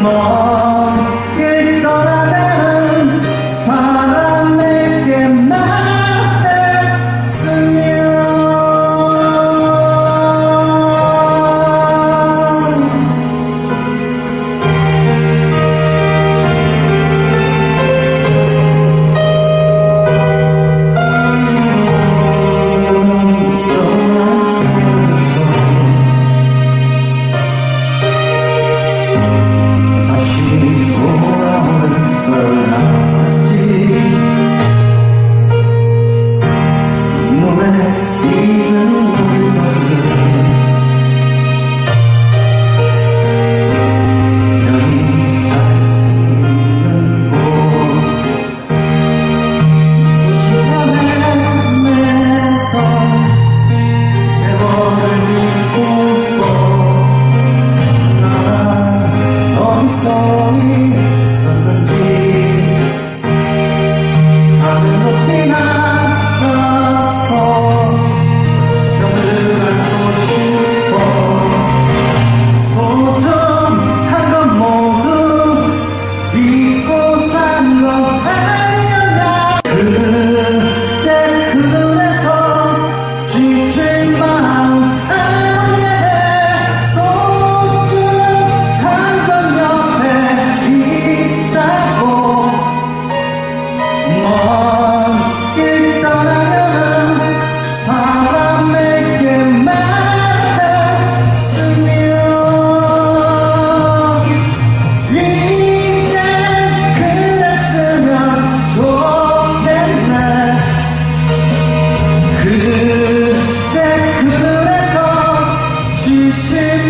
么？Oh,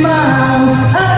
My I